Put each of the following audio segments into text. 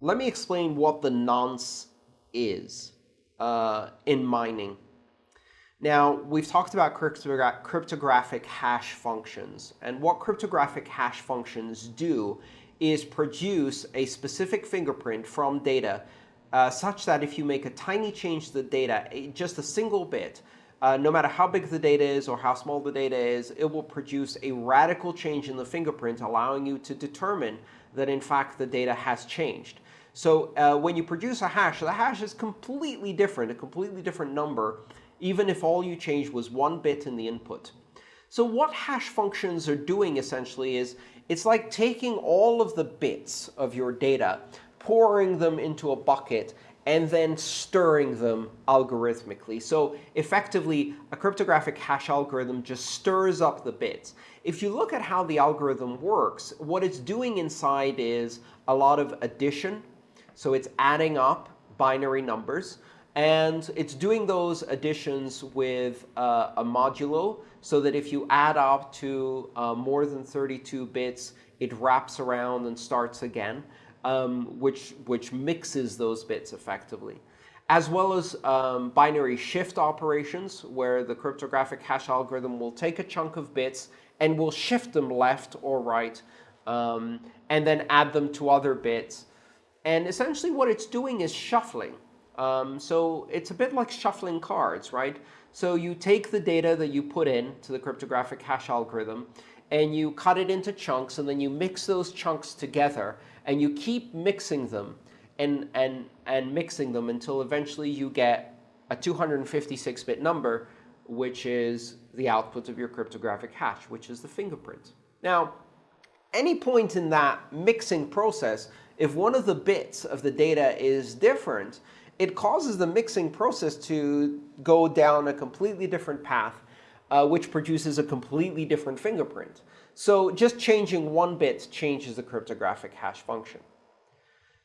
let me explain what the nonce is uh, in mining. Now, we've talked about cryptogra cryptographic hash functions. And what cryptographic hash functions do is produce a specific fingerprint from data uh, such that if you make a tiny change to the data, just a single bit, uh, no matter how big the data is or how small the data is, it will produce a radical change in the fingerprint, allowing you to determine that, in fact, the data has changed. So uh, when you produce a hash, the hash is completely different, a completely different number, even if all you changed was one bit in the input. So what hash functions are doing, essentially, is it's like taking all of the bits of your data, pouring them into a bucket, and then stirring them algorithmically. So effectively, a cryptographic hash algorithm just stirs up the bits. If you look at how the algorithm works, what it's doing inside is a lot of addition. So it's adding up binary numbers. And it's doing those additions with uh, a modulo, so that if you add up to uh, more than 32 bits, it wraps around and starts again um, which, which mixes those bits effectively, as well as um, binary shift operations, where the cryptographic hash algorithm will take a chunk of bits and will shift them left or right, um, and then add them to other bits. And essentially what it's doing is shuffling. Um, so it's a bit like shuffling cards, right? So you take the data that you put in to the cryptographic hash algorithm, and you cut it into chunks, and then you mix those chunks together and you keep mixing them and, and, and mixing them until eventually you get a 256-bit number, which is the output of your cryptographic hash, which is the fingerprint. Now, any point in that mixing process, if one of the bits of the data is different, it causes the mixing process to go down a completely different path, uh, which produces a completely different fingerprint. So just changing one bit changes the cryptographic hash function.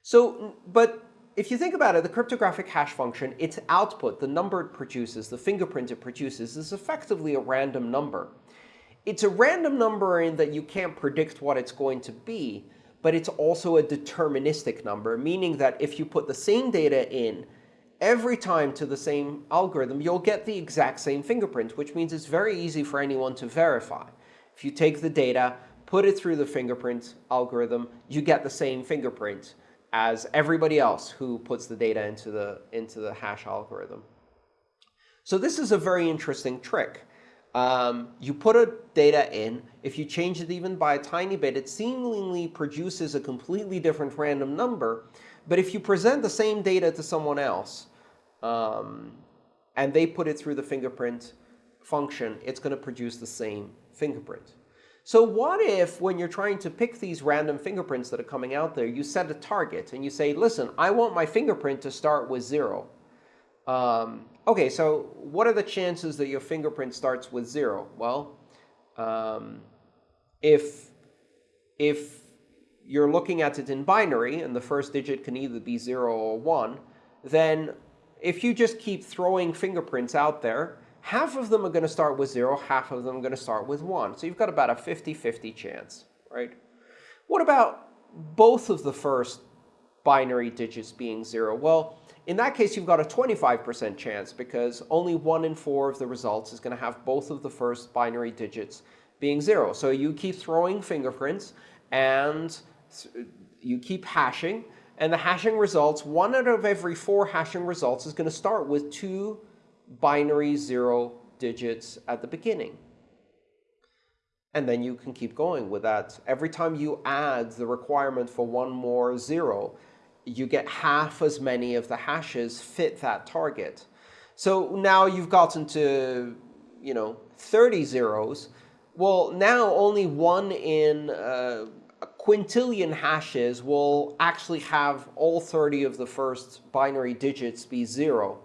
So, but if you think about it, the cryptographic hash function, its output, the number it produces, the fingerprint it produces, is effectively a random number. It's a random number in that you can't predict what it's going to be, but it's also a deterministic number, meaning that if you put the same data in every time to the same algorithm, you'll get the exact same fingerprint, which means it's very easy for anyone to verify. If you take the data, put it through the fingerprint algorithm, you get the same fingerprint as everybody else who puts the data into the, into the hash algorithm. So this is a very interesting trick. Um, you put a data in. If you change it even by a tiny bit, it seemingly produces a completely different random number. But if you present the same data to someone else, um, and they put it through the fingerprint function, it's going to produce the same fingerprint. So what if, when you're trying to pick these random fingerprints that are coming out there, you set a target and you say, listen, I want my fingerprint to start with 0. Um, OK, so what are the chances that your fingerprint starts with 0? Well, um, if, if you're looking at it in binary, and the first digit can either be 0 or 1, then if you just keep throwing fingerprints out there, half of them are going to start with 0, half of them are going to start with 1. So you've got about a 50-50 chance, right? What about both of the first binary digits being 0? Well, in that case, you've got a 25% chance because only 1 in 4 of the results is going to have both of the first binary digits being 0. So you keep throwing fingerprints, and you keep hashing. And the hashing results, one out of every four hashing results is going to start with two binary zero digits at the beginning. And then you can keep going with that. Every time you add the requirement for one more zero, you get half as many of the hashes fit that target. So now you've gotten to you know, 30 zeros. Well, now only one in uh, a quintillion hashes will actually have all 30 of the first binary digits be 0.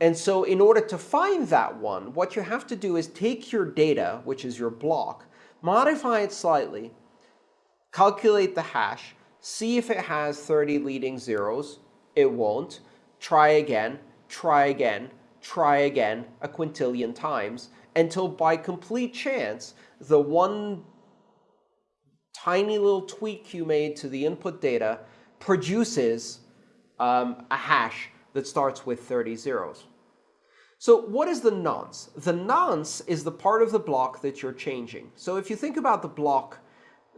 And so in order to find that one, what you have to do is take your data, which is your block, modify it slightly, calculate the hash, see if it has 30 leading zeros. It won't. Try again, try again, try again a quintillion times until by complete chance, the one tiny little tweak you made to the input data produces um, a hash that starts with 30 zeros. So what is the nonce? The nonce is the part of the block that you're changing. So if you think about the block,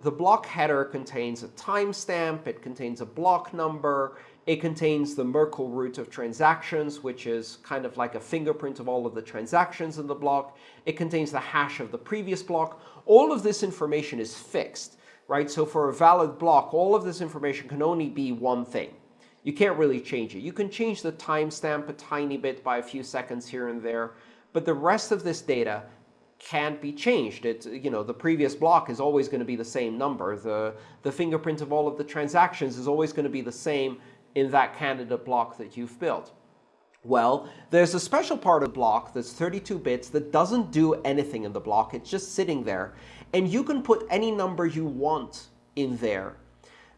the block header contains a timestamp, it contains a block number, it contains the Merkle root of transactions, which is kind of like a fingerprint of all of the transactions in the block. It contains the hash of the previous block. All of this information is fixed, right? So for a valid block, all of this information can only be one thing. You can't really change it. You can change the timestamp a tiny bit by a few seconds here and there, but the rest of this data can't be changed. It's, you know, the previous block is always going to be the same number. The, the fingerprint of all of the transactions is always going to be the same in that candidate block that you've built. Well, there's a special part of the block that's 32 bits that doesn't do anything in the block. It's just sitting there. And you can put any number you want in there.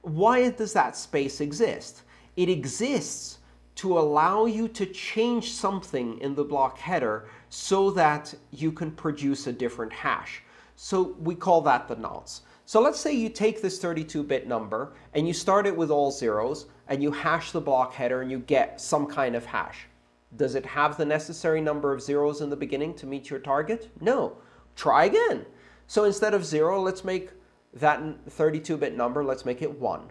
Why does that space exist? It exists to allow you to change something in the block header so that you can produce a different hash. So we call that the nonce. So let's say you take this 32-bit number and you start it with all zeros and you hash the block header and you get some kind of hash. Does it have the necessary number of zeros in the beginning to meet your target? No. Try again. So instead of 0, let's make that 32-bit number, let's make it 1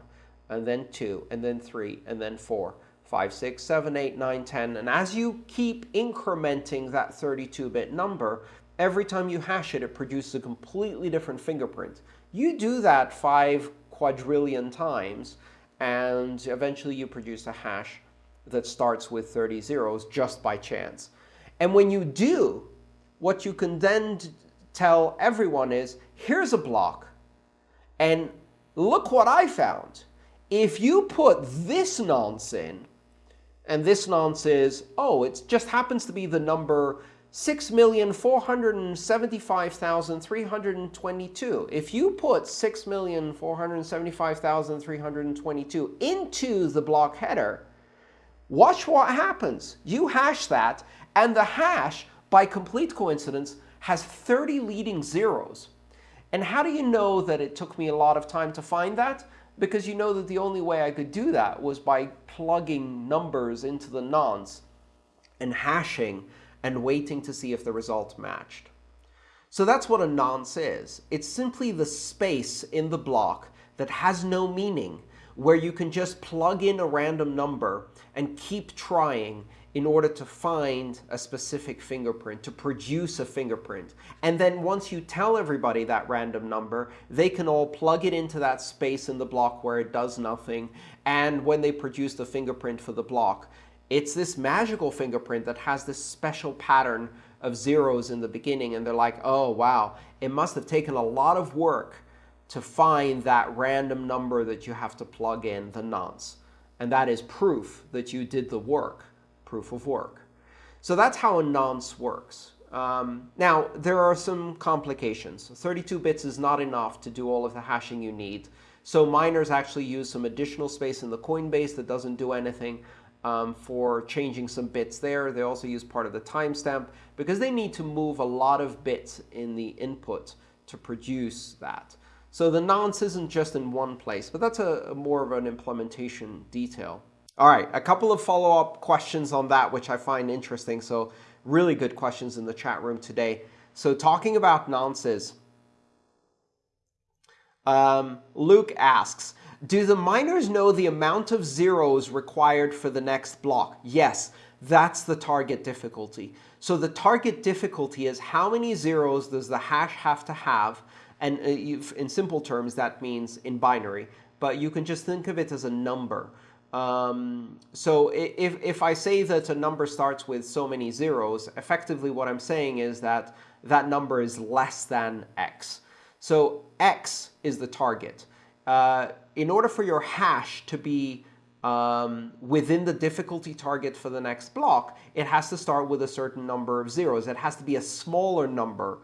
and then 2, and then 3, and then 4, 5, 6, 7, 8, 9, 10. And as you keep incrementing that 32-bit number, every time you hash it, it produces a completely different fingerprint. You do that 5 quadrillion times, and eventually you produce a hash that starts with 30 zeros just by chance. And when you do, what you can then tell everyone is, here's a block, and look what I found. If you put this nonce in, and this nonce is, oh, it just happens to be the number 6,475,322. If you put 6,475,322 into the block header, watch what happens. You hash that, and the hash, by complete coincidence, has 30 leading zeros. And how do you know that it took me a lot of time to find that? Because you know that the only way I could do that was by plugging numbers into the nonce and hashing and waiting to see if the result matched. So that's what a nonce is. It's simply the space in the block that has no meaning, where you can just plug in a random number and keep trying in order to find a specific fingerprint, to produce a fingerprint. And then once you tell everybody that random number, they can all plug it into that space in the block where it does nothing. And when they produce the fingerprint for the block, it's this magical fingerprint that has this special pattern of zeros in the beginning. And they're like, oh, wow, it must have taken a lot of work to find that random number that you have to plug in, the nonce. And that is proof that you did the work proof of work. So that's how a nonce works. Um, now, there are some complications. 32 bits is not enough to do all of the hashing you need. So miners actually use some additional space in the Coinbase that doesn't do anything um, for changing some bits there. They also use part of the timestamp because they need to move a lot of bits in the input to produce that. So the nonce isn't just in one place, but that's a, a more of an implementation detail. All right, a couple of follow-up questions on that, which I find interesting. So really good questions in the chat room today. So talking about nonces, um, Luke asks, do the miners know the amount of zeros required for the next block? Yes, that's the target difficulty. So the target difficulty is how many zeros does the hash have to have? And uh, in simple terms, that means in binary. But you can just think of it as a number. Um, so if, if I say that a number starts with so many zeros, effectively what I'm saying is that that number is less than x. So x is the target. Uh, in order for your hash to be um, within the difficulty target for the next block, it has to start with a certain number of zeros. It has to be a smaller number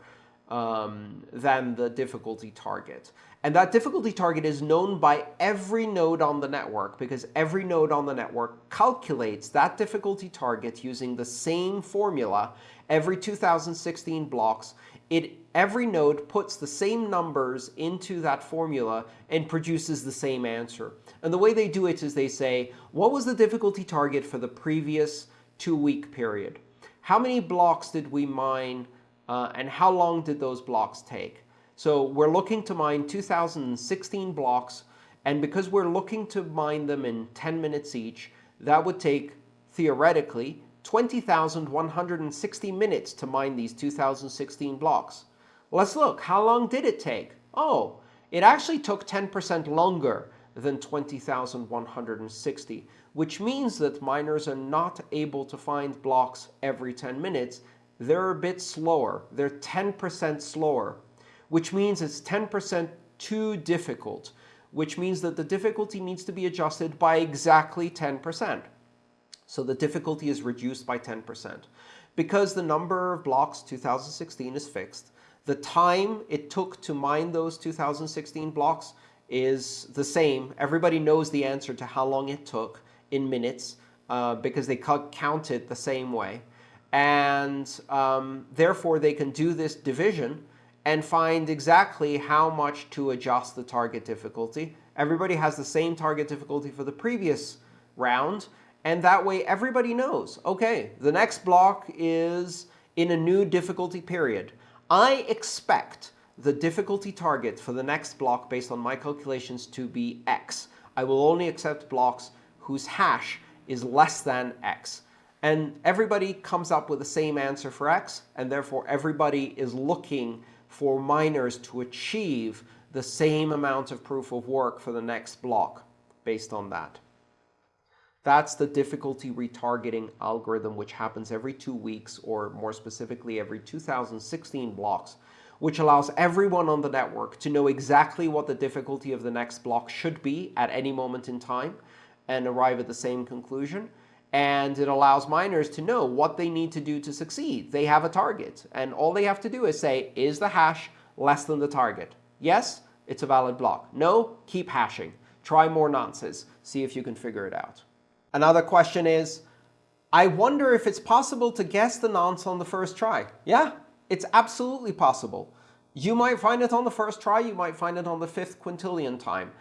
um, than the difficulty target. And that difficulty target is known by every node on the network because every node on the network calculates that difficulty target using the same formula every 2016 blocks. It, every node puts the same numbers into that formula and produces the same answer. And the way they do it is they say, what was the difficulty target for the previous two-week period? How many blocks did we mine, uh, and how long did those blocks take? So we're looking to mine 2016 blocks, and because we're looking to mine them in 10 minutes each, that would take, theoretically, 20,160 minutes to mine these 2016 blocks. Let's look. How long did it take? Oh, it actually took 10% longer than 20,160, which means that miners are not able to find blocks every 10 minutes. They're a bit slower. They're 10% slower which means it's 10% too difficult, which means that the difficulty needs to be adjusted by exactly 10%. So the difficulty is reduced by 10%. Because the number of blocks 2016 is fixed, the time it took to mine those 2016 blocks is the same. Everybody knows the answer to how long it took in minutes uh, because they counted the same way. And um, therefore, they can do this division and find exactly how much to adjust the target difficulty. Everybody has the same target difficulty for the previous round, and that way everybody knows, okay, the next block is in a new difficulty period. I expect the difficulty target for the next block based on my calculations to be x. I will only accept blocks whose hash is less than x. And everybody comes up with the same answer for x, and therefore everybody is looking for miners to achieve the same amount of proof of work for the next block based on that. That's the difficulty retargeting algorithm, which happens every two weeks, or more specifically, every 2016 blocks, which allows everyone on the network to know exactly what the difficulty of the next block should be at any moment in time and arrive at the same conclusion and it allows miners to know what they need to do to succeed. They have a target, and all they have to do is say, is the hash less than the target? Yes, it's a valid block. No, keep hashing. Try more nonces. See if you can figure it out. Another question is, I wonder if it's possible to guess the nonce on the first try. Yeah, it's absolutely possible. You might find it on the first try. You might find it on the fifth quintillion time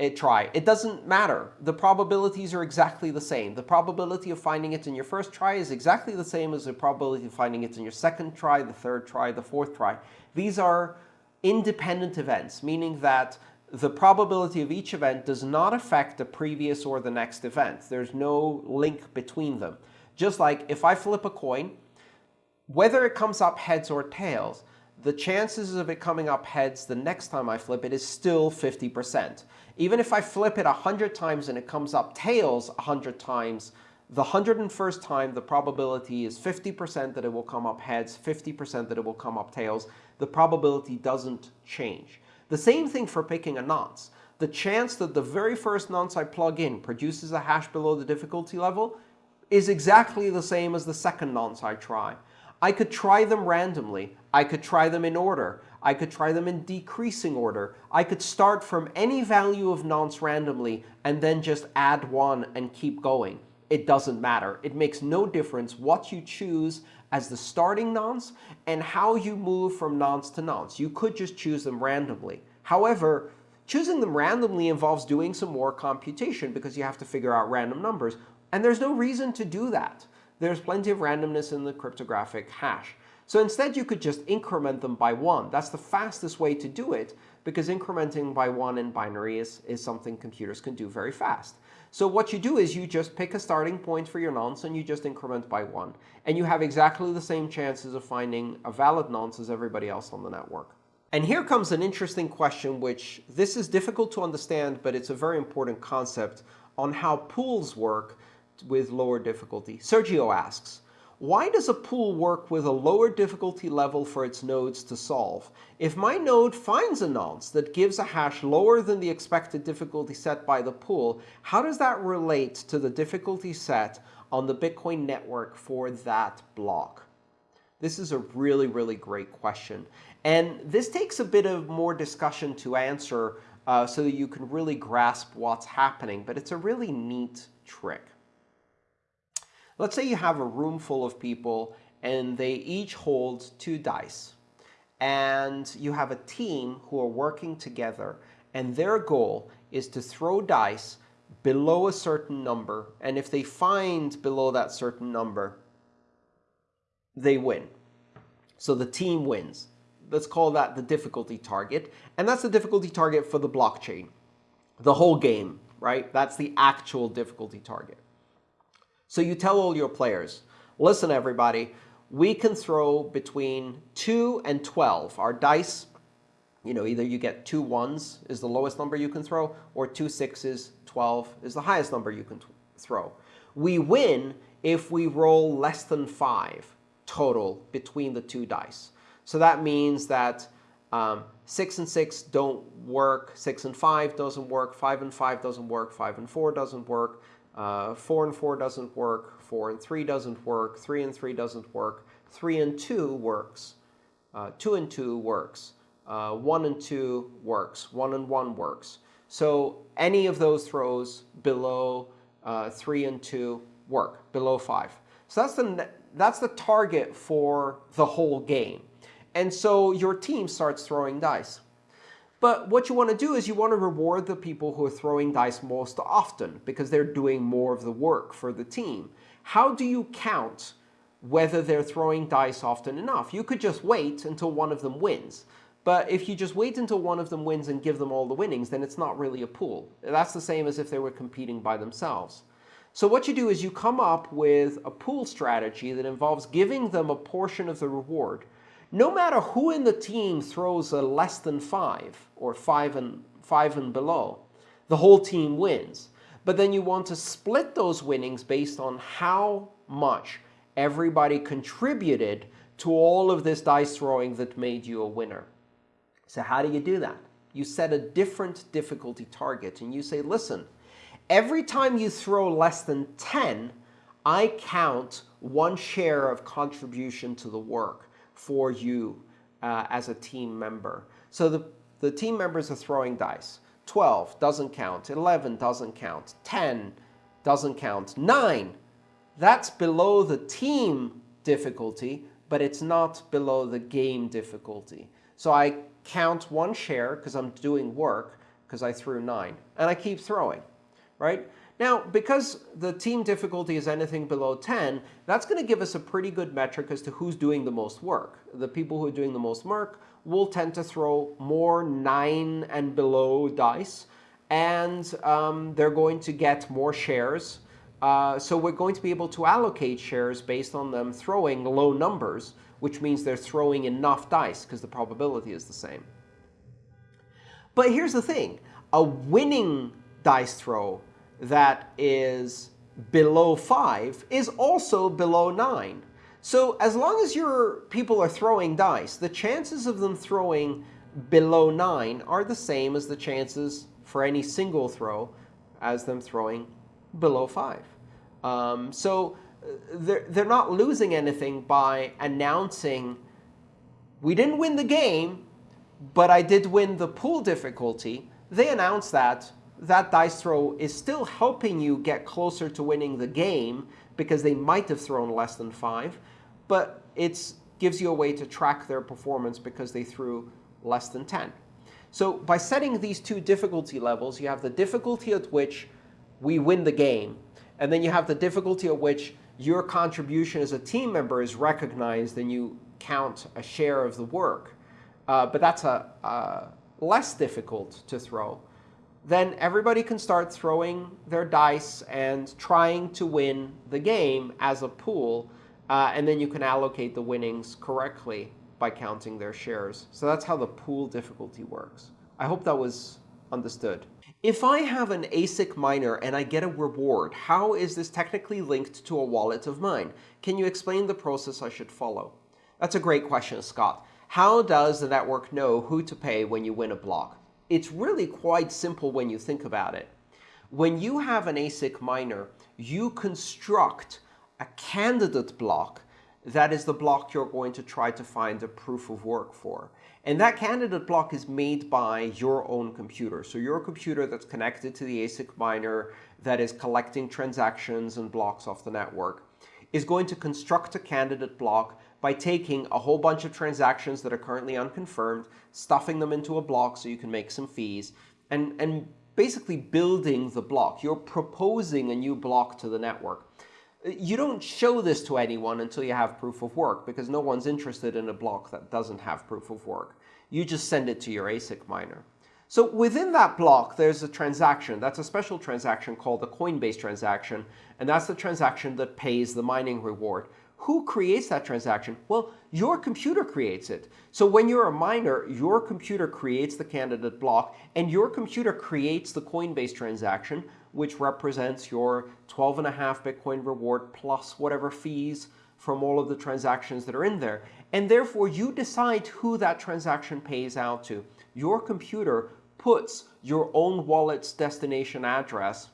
it try. It doesn't matter. The probabilities are exactly the same. The probability of finding it in your first try is exactly the same as the probability of finding it in your second try, the third try, the fourth try. These are independent events, meaning that the probability of each event does not affect the previous or the next event. There's no link between them. Just like if I flip a coin, whether it comes up heads or tails, the chances of it coming up heads the next time I flip it is still 50%. Even if I flip it 100 times and it comes up tails 100 times, the 101st time, the probability is 50% that it will come up heads, 50% that it will come up tails. The probability doesn't change. The same thing for picking a nonce. The chance that the very first nonce I plug in produces a hash below the difficulty level is exactly the same as the second nonce I try. I could try them randomly. I could try them in order. I could try them in decreasing order. I could start from any value of nonce randomly and then just add one and keep going. It doesn't matter. It makes no difference what you choose as the starting nonce and how you move from nonce to nonce. You could just choose them randomly. However, choosing them randomly involves doing some more computation because you have to figure out random numbers. And there's no reason to do that. There's plenty of randomness in the cryptographic hash. So instead, you could just increment them by 1. That's the fastest way to do it, because incrementing by 1 in binary is, is something computers can do very fast. So what you do is you just pick a starting point for your nonce, and you just increment by 1. And you have exactly the same chances of finding a valid nonce as everybody else on the network. And here comes an interesting question, which this is difficult to understand, but it's a very important concept on how pools work with lower difficulty. Sergio asks, why does a pool work with a lower difficulty level for its nodes to solve? If my node finds a nonce that gives a hash lower than the expected difficulty set by the pool, how does that relate to the difficulty set on the Bitcoin network for that block? This is a really, really great question. And this takes a bit of more discussion to answer uh, so that you can really grasp what's happening. But it's a really neat trick. Let's say you have a room full of people and they each hold two dice. And you have a team who are working together and their goal is to throw dice below a certain number. And if they find below that certain number, they win. So the team wins. Let's call that the difficulty target. And that's the difficulty target for the blockchain. The whole game, right? That's the actual difficulty target. So you tell all your players, listen, everybody, we can throw between 2 and 12. Our dice, you know, either you get two ones is the lowest number you can throw, or two sixes, 12 is the highest number you can throw. We win if we roll less than 5 total between the two dice. So that means that um, 6 and 6 don't work, 6 and 5 doesn't work, 5 and 5 doesn't work, 5 and 4 doesn't work, uh, 4 and 4 doesn't work, 4 and 3 doesn't work, 3 and 3 doesn't work, 3 and 2 works, uh, 2 and 2 works, uh, 1 and 2 works, 1 and 1 works. So any of those throws below uh, 3 and 2 work, below 5. So that's the, that's the target for the whole game. And so your team starts throwing dice. But what you want to do is you want to reward the people who are throwing dice most often because they're doing more of the work for the team. How do you count whether they're throwing dice often enough? You could just wait until one of them wins. But if you just wait until one of them wins and give them all the winnings, then it's not really a pool. That's the same as if they were competing by themselves. So what you do is you come up with a pool strategy that involves giving them a portion of the reward no matter who in the team throws a less than 5 or 5 and, five and below, the whole team wins. But then you want to split those winnings based on how much everybody contributed to all of this dice throwing that made you a winner. So how do you do that? You set a different difficulty target and you say, listen, every time you throw less than 10, I count one share of contribution to the work for you uh, as a team member. So the, the team members are throwing dice. 12 doesn't count. 11 doesn't count. 10 doesn't count. 9, that's below the team difficulty, but it's not below the game difficulty. So I count one share because I'm doing work because I threw 9. And I keep throwing, right? Now, because the team difficulty is anything below 10, that's going to give us a pretty good metric as to who's doing the most work. The people who are doing the most work will tend to throw more 9 and below dice, and um, they're going to get more shares. Uh, so we're going to be able to allocate shares based on them throwing low numbers, which means they're throwing enough dice because the probability is the same. But here's the thing. A winning dice throw that is below 5 is also below 9. So as long as your people are throwing dice, the chances of them throwing below 9 are the same as the chances for any single throw as them throwing below 5. Um, so uh, they're, they're not losing anything by announcing, we didn't win the game, but I did win the pool difficulty. They announce that that dice throw is still helping you get closer to winning the game because they might have thrown less than 5, but it gives you a way to track their performance because they threw less than 10. So by setting these two difficulty levels, you have the difficulty at which we win the game, and then you have the difficulty at which your contribution as a team member is recognized and you count a share of the work. Uh, but that's a, uh, less difficult to throw then everybody can start throwing their dice and trying to win the game as a pool. Uh, and then you can allocate the winnings correctly by counting their shares. So that's how the pool difficulty works. I hope that was understood. If I have an ASIC miner and I get a reward, how is this technically linked to a wallet of mine? Can you explain the process I should follow? That's a great question, Scott. How does the network know who to pay when you win a block? It's really quite simple when you think about it. When you have an ASIC miner, you construct a candidate block that is the block you're going to try to find a proof of work for. And that candidate block is made by your own computer. So your computer that's connected to the ASIC miner that is collecting transactions and blocks off the network is going to construct a candidate block by taking a whole bunch of transactions that are currently unconfirmed, stuffing them into a block so you can make some fees, and, and basically building the block. You're proposing a new block to the network. You don't show this to anyone until you have proof of work, because no one's interested in a block that doesn't have proof of work. You just send it to your ASIC miner. So within that block, there's a transaction. That's a special transaction called the Coinbase transaction, and that's the transaction that pays the mining reward. Who creates that transaction? Well, your computer creates it. So when you're a miner, your computer creates the candidate block, and your computer creates the Coinbase transaction, which represents your 12.5 Bitcoin reward plus whatever fees from all of the transactions that are in there. And therefore, you decide who that transaction pays out to. Your computer puts your own wallet's destination address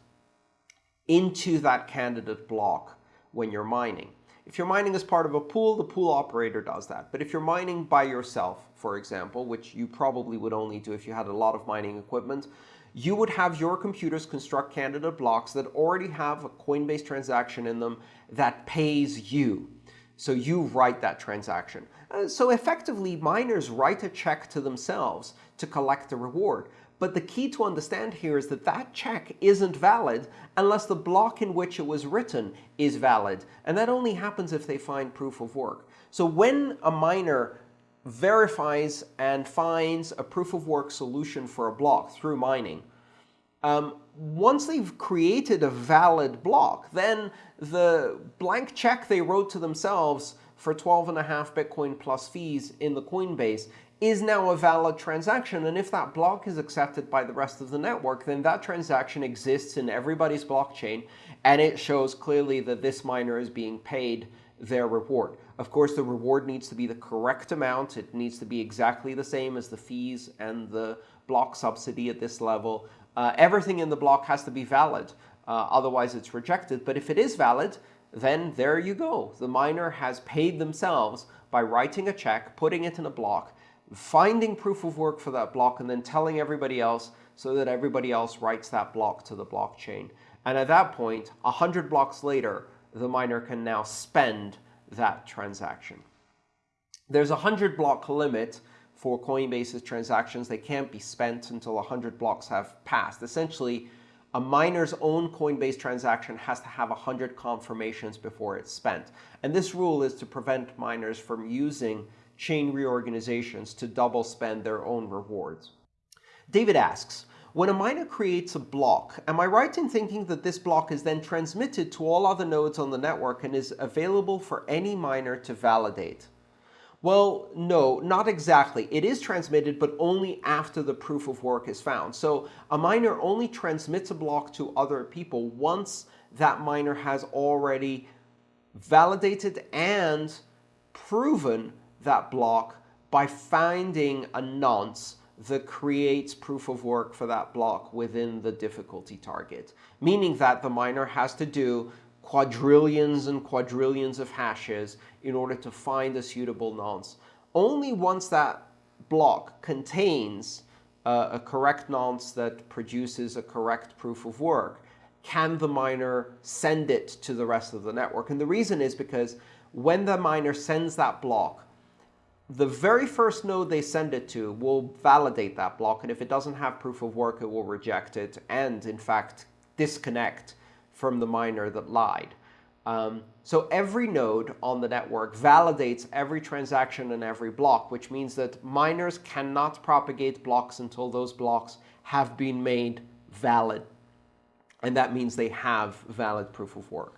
into that candidate block when you're mining. If you're mining as part of a pool, the pool operator does that. But if you're mining by yourself, for example, which you probably would only do if you had a lot of mining equipment, you would have your computers construct candidate blocks that already have a Coinbase transaction in them that pays you. So you write that transaction. Uh, so effectively, miners write a check to themselves to collect the reward. But the key to understand here is that that check isn't valid unless the block in which it was written is valid. And that only happens if they find proof of work. So when a miner verifies and finds a proof of work solution for a block through mining, um, once they've created a valid block, then the blank check they wrote to themselves for 12.5 Bitcoin plus fees in the Coinbase is now a valid transaction. And if that block is accepted by the rest of the network, then that transaction exists in everybody's blockchain, and it shows clearly that this miner is being paid their reward. Of course, the reward needs to be the correct amount. It needs to be exactly the same as the fees and the block subsidy at this level. Uh, everything in the block has to be valid. Uh, otherwise, it's rejected. But if it is valid, then there you go. The miner has paid themselves by writing a check, putting it in a block, finding proof of work for that block and then telling everybody else so that everybody else writes that block to the blockchain. And at that point, 100 blocks later, the miner can now spend that transaction. There's a 100 block limit for Coinbase's transactions. They can't be spent until 100 blocks have passed. Essentially, a miner's own Coinbase transaction has to have 100 confirmations before it's spent. And this rule is to prevent miners from using chain reorganizations to double spend their own rewards. David asks, when a miner creates a block, am I right in thinking that this block is then transmitted to all other nodes on the network and is available for any miner to validate? Well, no, not exactly. It is transmitted, but only after the proof of work is found. So a miner only transmits a block to other people once that miner has already validated and proven that block by finding a nonce that creates proof of work for that block within the difficulty target, meaning that the miner has to do quadrillions and quadrillions of hashes in order to find a suitable nonce. Only once that block contains uh, a correct nonce that produces a correct proof of work can the miner send it to the rest of the network. And the reason is because when the miner sends that block, the very first node they send it to will validate that block, and if it doesn't have proof of work, it will reject it and, in fact, disconnect from the miner that lied. Um, so every node on the network validates every transaction and every block, which means that miners cannot propagate blocks until those blocks have been made valid. And that means they have valid proof of work.